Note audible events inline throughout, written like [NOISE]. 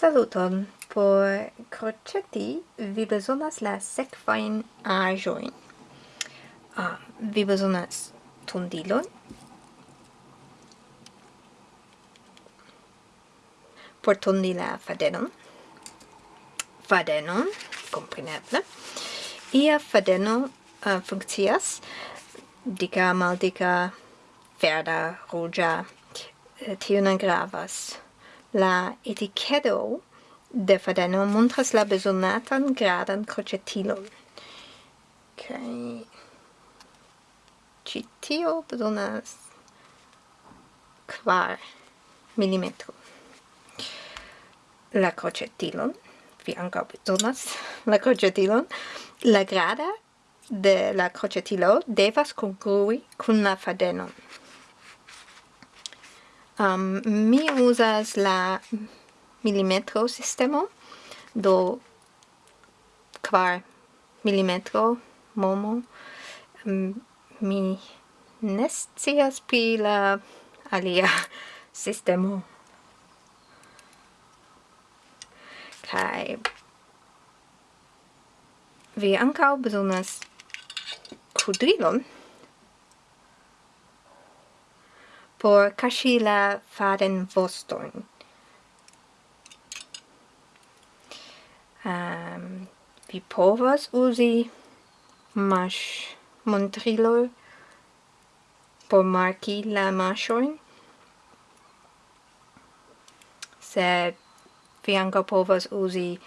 Saluton! Por croceti vi besonas la sekvajn aĵojn. Ah, vi besonas tondilon. Por tondi la fadenon. Fadenon, kompreneble. Ia fadeno uh, funkcias. Dika, maldika, verda, ruĝa. Eh, Tio ne gravas. La etichedo de fadeno montras la besonatan gradan crocetilon. Okay. Ci tio besonas quar millimetro. La crocetilon, vi anca besonas la crocetilon, la grada de la crocetilo devas congrui cun la fadenon um, mi usas la milimetro sistemo do kvar milimetro momo. Um, mi ne scias pri la alia [LAUGHS] sistemo. Kai vi ankaŭ bezonas kudrilon. por cachila la fadenvostojn. Um, vi povas uzi mash montrilo por marki la mashoin se vi anca povas uzi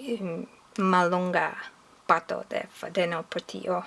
um, malonga pato de fadeno por tio.